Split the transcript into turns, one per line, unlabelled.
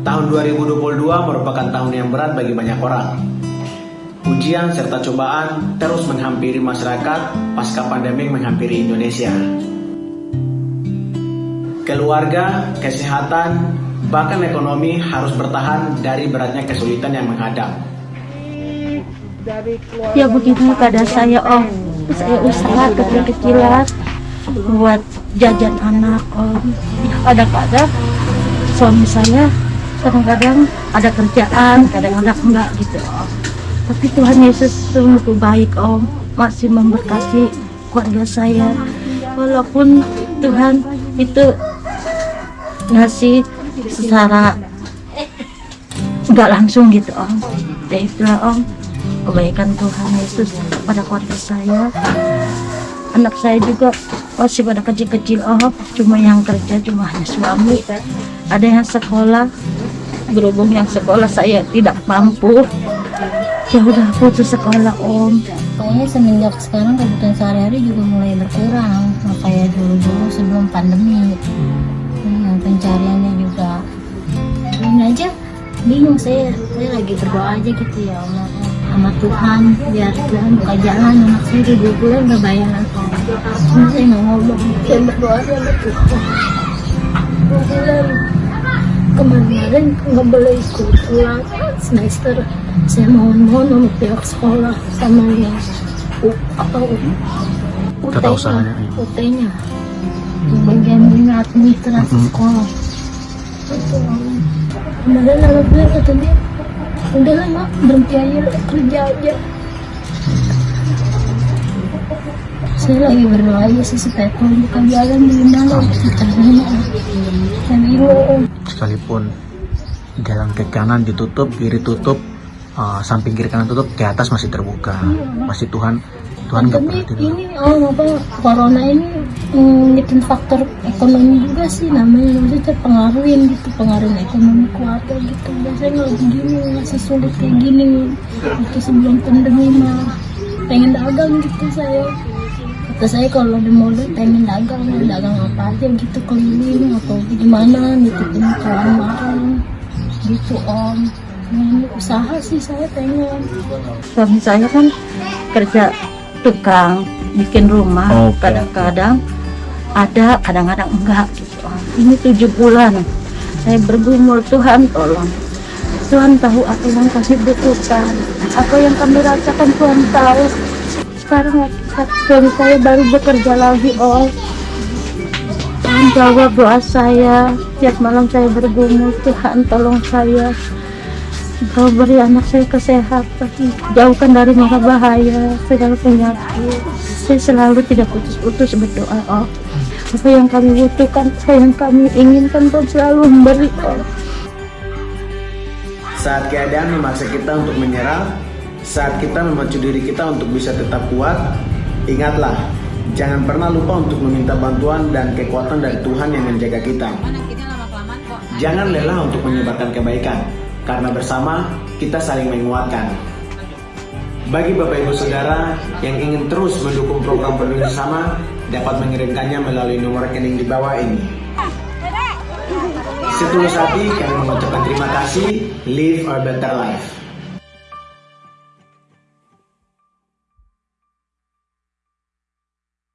Tahun 2022 merupakan tahun yang berat bagi banyak orang. Ujian serta cobaan terus menghampiri masyarakat pasca pandemi menghampiri Indonesia. Keluarga, kesehatan, bahkan ekonomi harus bertahan dari beratnya kesulitan yang menghadap.
Ya begini pada saya om, saya usaha kecil-kecilan buat jajan anak om. Ya kadang-kadang suami saya kadang-kadang ada kerjaan, kadang-kadang enggak gitu om. Tapi Tuhan Yesus sungguh baik om, masih memberkati keluarga saya. Walaupun Tuhan itu ngasih secara nggak langsung gitu om. Ya itulah om, kebaikan Tuhan Yesus pada keluarga saya. Anak saya juga masih pada kecil-kecil om, cuma yang kerja cuma hanya suami. Ada yang sekolah, berhubung yang sekolah saya tidak mampu. Ya udah putus sekolah om.
Pokoknya semenjak sekarang kebutuhan sehari-hari juga mulai berkurang. Kayak dulu-dulu sebelum pandemi. Yang pencariannya juga. Ini aja bingung saya. Saya lagi berdoa aja gitu ya Allah sama Tuhan biar Tuhan buka jalan anak saya di dua bulan nggak bayar cuma saya nggak ngomong. Saya berdoa sama Tuhan dua bulan kemarin nggak boleh ikut pulang. Semester saya mohon-mohon sama pihak sekolah sama yang U, apa U,
Tata usahanya.
UT-nya bagian administrasi sekolah. Itu. Kemarin anak gue kata dia udah lah mak berhenti aja kerja aja. Saya lagi berdoa aja sih supaya Tuhan buka jalan di mana kita dan ibu
sekalipun jalan ke kanan ditutup kiri tutup uh, samping kiri kanan tutup ke atas masih terbuka. Masih Tuhan Tuhan nggak pernah tidur
ini oh apa corona ini mm, bikin faktor ekonomi juga sih namanya. Maksudnya terpengaruhin gitu pengaruh ekonomi keluarga gitu. Biasanya kalau begini masih sulit kayak gini. Waktu sebelum pandemi mah pengen dagang gitu saya. Kata saya kalau ada modal pengen dagang dagang apa aja gitu keliling atau gimana nitipin kawan barang gitu om. Nah, ini usaha sih saya pengen.
Suami saya kan kerja tukang bikin rumah kadang-kadang ada kadang-kadang enggak gitu. Om. ini tujuh bulan. Saya bergumul Tuhan tolong. Tuhan tahu apa yang kami butuhkan. Apa yang kami rasakan Tuhan tahu. Sekarang suami saya baru bekerja lagi Om Tuhan jawab doa saya. Tiap malam saya bergumul Tuhan tolong saya Kau beri anak saya kesehatan, jauhkan dari mara bahaya, segala penyakit. Saya selalu tidak putus-putus berdoa, oh. Apa yang kami butuhkan, apa yang kami inginkan, Tuhan selalu memberi, oh.
Saat keadaan memaksa kita untuk menyerah, saat kita memacu diri kita untuk bisa tetap kuat, ingatlah, jangan pernah lupa untuk meminta bantuan dan kekuatan dari Tuhan yang menjaga kita. Jangan lelah untuk menyebarkan kebaikan, karena bersama kita saling menguatkan. Bagi Bapak Ibu Saudara yang ingin terus mendukung program Peduli Sama, dapat mengirimkannya melalui nomor rekening di bawah ini. Setulus hati kami mengucapkan terima kasih. Live a better life.